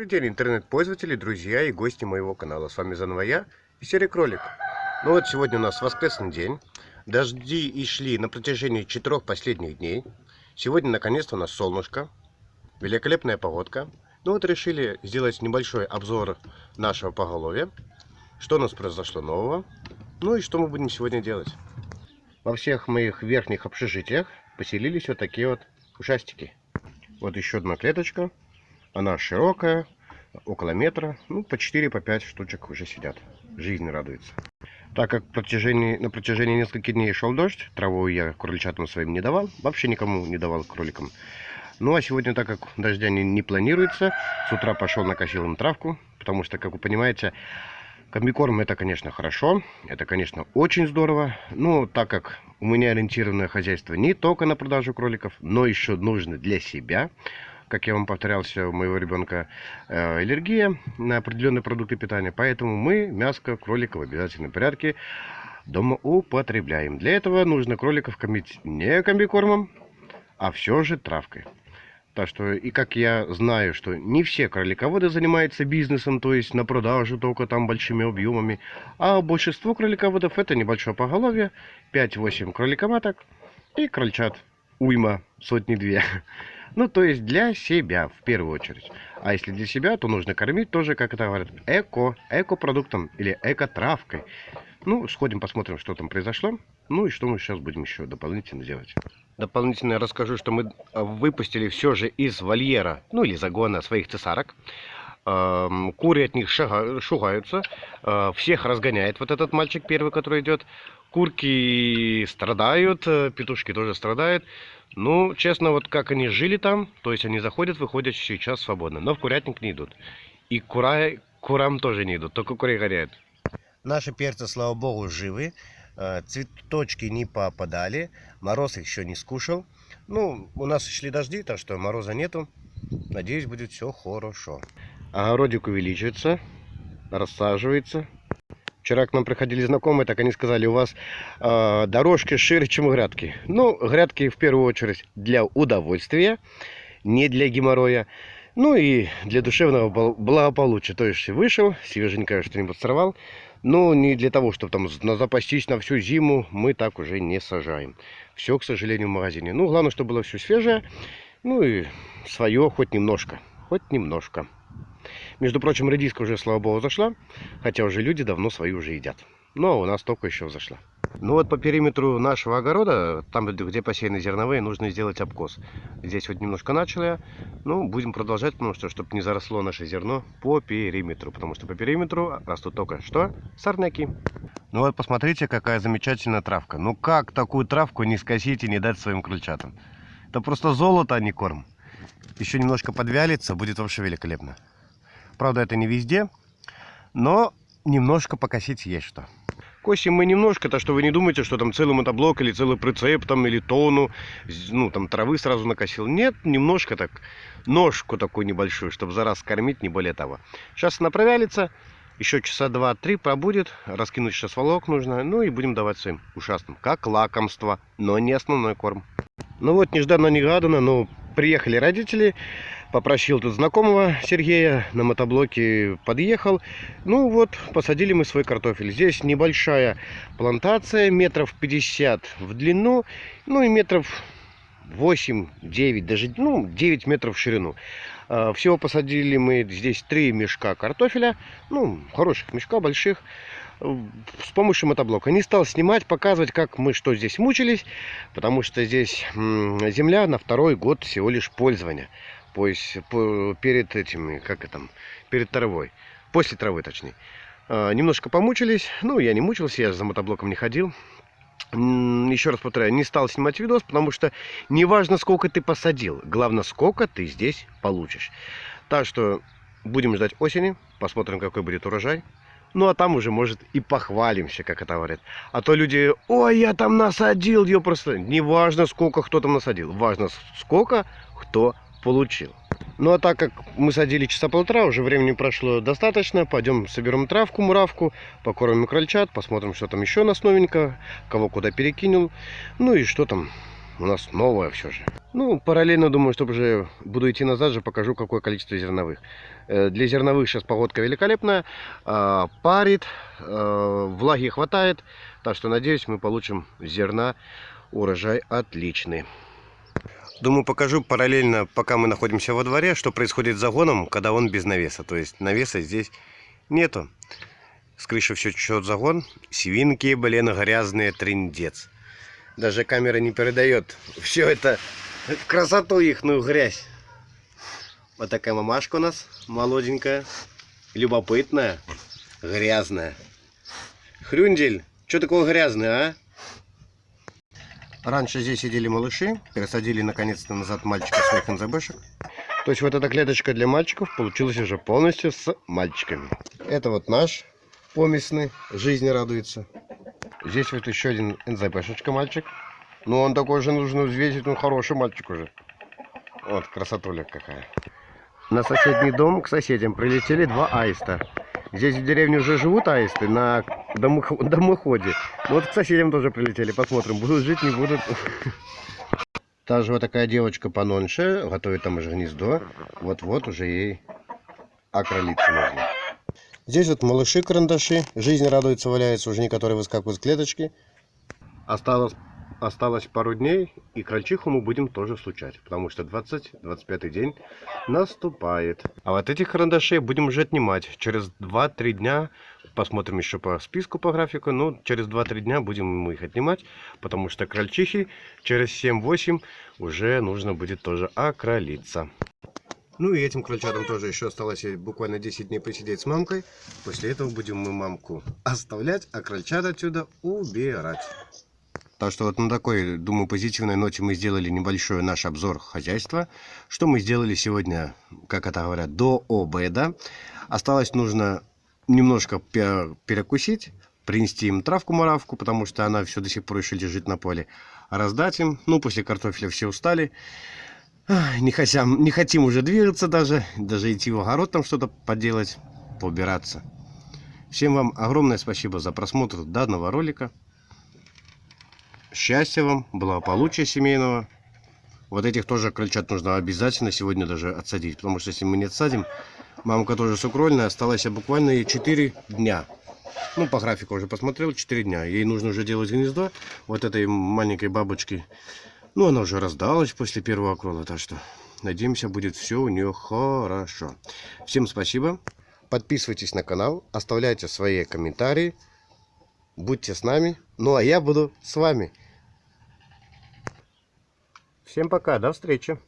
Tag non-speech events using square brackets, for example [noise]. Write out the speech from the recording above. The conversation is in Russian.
Добрый день, интернет-пользователи, друзья и гости моего канала. С вами заново я и серый кролик. Ну вот сегодня у нас воскресный день. Дожди и шли на протяжении четырех последних дней. Сегодня наконец-то у нас солнышко. Великолепная погодка. Ну вот решили сделать небольшой обзор нашего поголовья. Что у нас произошло нового. Ну и что мы будем сегодня делать. Во всех моих верхних общежитиях поселились вот такие вот ушастики. Вот еще одна клеточка. Она широкая, около метра. Ну, по 4-5 по штучек уже сидят. Жизнь радуется. Так как протяжении, на протяжении нескольких дней шел дождь, траву я кроличатам своим не давал. Вообще никому не давал кроликам. Ну, а сегодня, так как дождя не, не планируется, с утра пошел накосил им травку. Потому что, как вы понимаете, комбикорм это, конечно, хорошо. Это, конечно, очень здорово. Но так как у меня ориентированное хозяйство не только на продажу кроликов, но еще нужно для себя как я вам повторялся, у моего ребенка э, аллергия на определенные продукты питания. Поэтому мы мяско кролика в обязательном порядке дома употребляем. Для этого нужно кроликов кормить не комбикормом, а все же травкой. Так что, и как я знаю, что не все кролиководы занимаются бизнесом, то есть на продажу только там большими объемами, а большинство кролиководов это небольшое поголовье, 5-8 кроликоматок и крольчат уйма, сотни-две. Ну, то есть для себя в первую очередь. А если для себя, то нужно кормить тоже, как это говорят, эко, эко-продуктом или эко-травкой. Ну, сходим, посмотрим, что там произошло. Ну и что мы сейчас будем еще дополнительно делать. Дополнительно я расскажу, что мы а, выпустили все же из вольера, ну или загона своих цесарок. Куры от них шугаются. А, всех разгоняет вот этот мальчик первый, который идет. Курки страдают, э, петушки тоже страдают. Ну, честно, вот как они жили там, то есть они заходят, выходят сейчас свободно, но в курятник не идут. И кура, курам тоже не идут, только куры горят. Наши перцы, слава богу, живы. Э, цветочки не попадали, мороз их еще не скушал. Ну, у нас шли дожди, так что мороза нету. Надеюсь, будет все хорошо. Огородик увеличивается, рассаживается. Вчера к нам приходили знакомые, так они сказали, у вас э, дорожки шире, чем грядки. Ну, грядки в первую очередь для удовольствия, не для геморроя. Ну и для душевного благополучия. То есть вышел, свеженькое что-нибудь сорвал. Но не для того, чтобы там запастись на всю зиму, мы так уже не сажаем. Все, к сожалению, в магазине. Ну, главное, чтобы было все свежее. Ну и свое хоть немножко. Хоть немножко. Между прочим, редиска уже, слава богу, зашла, хотя уже люди давно свои уже едят. Но у нас только еще зашла. Ну вот по периметру нашего огорода, там где посеяны зерновые, нужно сделать обкос. Здесь вот немножко начал я, ну будем продолжать, потому что, чтобы не заросло наше зерно по периметру. Потому что по периметру растут только что? Сорняки. Ну вот посмотрите, какая замечательная травка. Ну как такую травку не скосить и не дать своим крольчатам? Это просто золото, а не корм. Еще немножко подвялится, будет вообще великолепно. Правда, это не везде, но немножко покосить есть что. Косим мы немножко, то что вы не думаете, что там целый мотоблок или целый прицеп там или тону, ну там травы сразу накосил. Нет, немножко так, ножку такую небольшую, чтобы за раз кормить, не более того. Сейчас она провялится, еще часа два-три пробудет, раскинуть сейчас волок нужно, ну и будем давать своим ушастым, как лакомство, но не основной корм. Ну вот, нежданно-негаданно, но приехали родители, попросил тут знакомого Сергея, на мотоблоке подъехал. Ну вот, посадили мы свой картофель. Здесь небольшая плантация, метров 50 в длину, ну и метров 8-9, даже ну, 9 метров в ширину. А, всего посадили мы здесь три мешка картофеля, ну, хороших мешка, больших, с помощью мотоблока. Не стал снимать, показывать, как мы что здесь мучились, потому что здесь земля на второй год всего лишь пользования перед этими, как это, перед травой, после травы точнее. А, немножко помучились, ну я не мучился, я за мотоблоком не ходил. Еще раз повторяю, не стал снимать видос, потому что не важно сколько ты посадил, главное сколько ты здесь получишь. Так что будем ждать осени, посмотрим какой будет урожай. Ну, а там уже, может, и похвалимся, как это говорят. А то люди, ой, я там насадил, ее просто... Не важно, сколько кто там насадил. Важно, сколько кто получил. Ну а так как мы садили часа полтора, уже времени прошло достаточно, пойдем соберем травку, муравку, покормим крольчат, посмотрим, что там еще у нас новенького, кого куда перекинул, ну и что там у нас новое все же. Ну, параллельно думаю, что уже буду идти назад же, покажу, какое количество зерновых. Э, Для зерновых сейчас погодка великолепная, а, парит, э, влаги хватает, так что надеюсь, мы получим зерна урожай отличный. Думаю, покажу параллельно, пока мы находимся во дворе, что происходит с загоном, когда он без навеса. То есть навеса здесь нету. С крыши все течет загон. Свинки, блин, грязные, трындец. Даже камера не передает все это красоту ихную грязь. Вот такая мамашка у нас, молоденькая, любопытная, грязная. Хрюндель, что такое грязное, а? Раньше здесь сидели малыши, пересадили наконец-то назад мальчика своих НЗБшек. То есть вот эта клеточка для мальчиков получилась уже полностью с мальчиками. Это вот наш поместный, жизнь радуется. Здесь вот еще один НЗБшечка мальчик. Ну он такой же нужно взвесить, он хороший мальчик уже. Вот красотуля какая. На соседний дом к соседям прилетели два аиста. Здесь в деревне уже живут аисты на домохо- домоходе. Ну Вот к соседям тоже прилетели. Посмотрим, будут жить, не будут. [laughs] Та же вот такая девочка пононьше, готовит там уже гнездо. Вот-вот уже ей окролиться нужно. Здесь вот малыши-карандаши. Жизнь радуется, валяется. Уже некоторые выскакивают с клеточки. Осталось, осталось пару дней, и крольчиху мы будем тоже случать. Потому что 20-25 день наступает. А вот этих карандашей будем уже отнимать. Через 2-3 дня, посмотрим еще по списку, по графику, ну, через 2-3 дня будем мы их отнимать, потому что крольчихи через 7-8 уже нужно будет тоже окролиться. Ну и этим крольчатам тоже еще осталось буквально 10 дней посидеть с мамкой. После этого будем мы мамку оставлять, а крольчат отсюда убирать. Так что вот на такой, думаю, позитивной ноте мы сделали небольшой наш обзор хозяйства. Что мы сделали сегодня, как это говорят, до обеда. Осталось нужно немножко пе- перекусить, принести им травку-маравку, потому что она все до сих пор еще лежит на поле. Раздать им. Ну, после картофеля все устали. Не хотим, не хотим уже двигаться даже, даже идти в огород там что-то поделать, поубираться. Всем вам огромное спасибо за просмотр данного ролика. Счастья вам, благополучия семейного. Вот этих тоже крольчат нужно обязательно сегодня даже отсадить, потому что если мы не отсадим, мамка тоже сукрольная, осталось буквально ей 4 дня. Ну, по графику уже посмотрел, 4 дня. Ей нужно уже делать гнездо. Вот этой маленькой бабочки. Ну, она уже раздалась после первого окрола, так что надеемся, будет все у нее хорошо. Всем спасибо. Подписывайтесь на канал, оставляйте свои комментарии. Будьте с нами. Ну, а я буду с вами. Всем пока, до встречи.